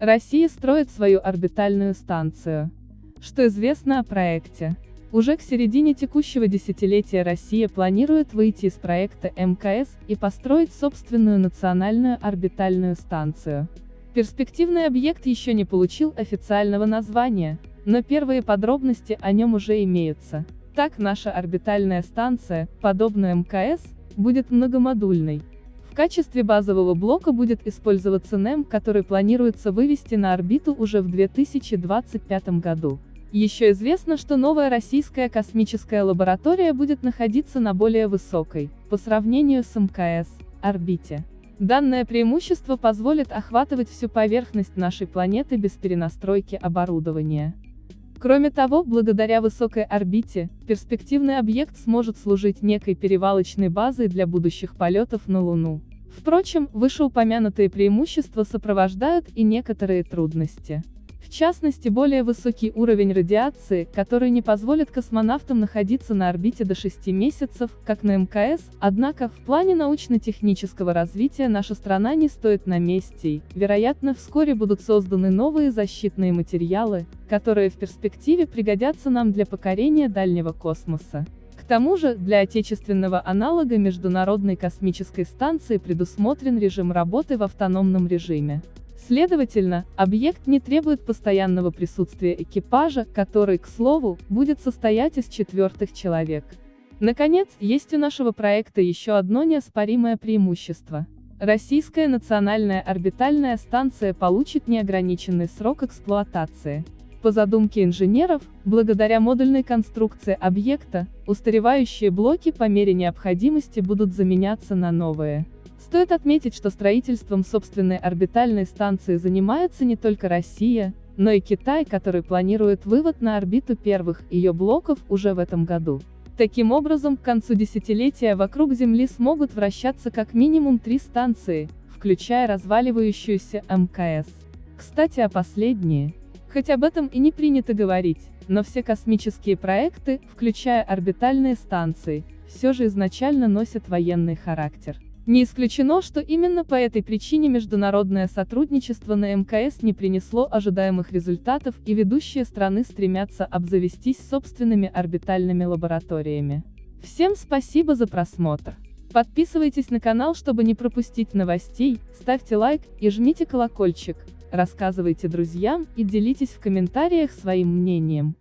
Россия строит свою орбитальную станцию. Что известно о проекте? Уже к середине текущего десятилетия Россия планирует выйти из проекта МКС и построить собственную национальную орбитальную станцию. Перспективный объект еще не получил официального названия, но первые подробности о нем уже имеются. Так наша орбитальная станция, подобно МКС, будет многомодульной. В качестве базового блока будет использоваться НЭМ, который планируется вывести на орбиту уже в 2025 году. Еще известно, что новая российская космическая лаборатория будет находиться на более высокой, по сравнению с МКС, орбите. Данное преимущество позволит охватывать всю поверхность нашей планеты без перенастройки оборудования. Кроме того, благодаря высокой орбите, перспективный объект сможет служить некой перевалочной базой для будущих полетов на Луну. Впрочем, вышеупомянутые преимущества сопровождают и некоторые трудности. В частности более высокий уровень радиации, который не позволит космонавтам находиться на орбите до 6 месяцев, как на МКС, однако, в плане научно-технического развития наша страна не стоит на месте и, вероятно, вскоре будут созданы новые защитные материалы, которые в перспективе пригодятся нам для покорения дальнего космоса. К тому же, для отечественного аналога Международной космической станции предусмотрен режим работы в автономном режиме. Следовательно, объект не требует постоянного присутствия экипажа, который, к слову, будет состоять из четвертых человек. Наконец, есть у нашего проекта еще одно неоспоримое преимущество. Российская национальная орбитальная станция получит неограниченный срок эксплуатации. По задумке инженеров, благодаря модульной конструкции объекта, устаревающие блоки по мере необходимости будут заменяться на новые. Стоит отметить, что строительством собственной орбитальной станции занимается не только Россия, но и Китай, который планирует вывод на орбиту первых ее блоков уже в этом году. Таким образом, к концу десятилетия вокруг Земли смогут вращаться как минимум три станции, включая разваливающуюся МКС. Кстати о последние. Хоть об этом и не принято говорить, но все космические проекты, включая орбитальные станции, все же изначально носят военный характер. Не исключено, что именно по этой причине международное сотрудничество на МКС не принесло ожидаемых результатов и ведущие страны стремятся обзавестись собственными орбитальными лабораториями. Всем спасибо за просмотр. Подписывайтесь на канал, чтобы не пропустить новостей, ставьте лайк и жмите колокольчик, рассказывайте друзьям и делитесь в комментариях своим мнением.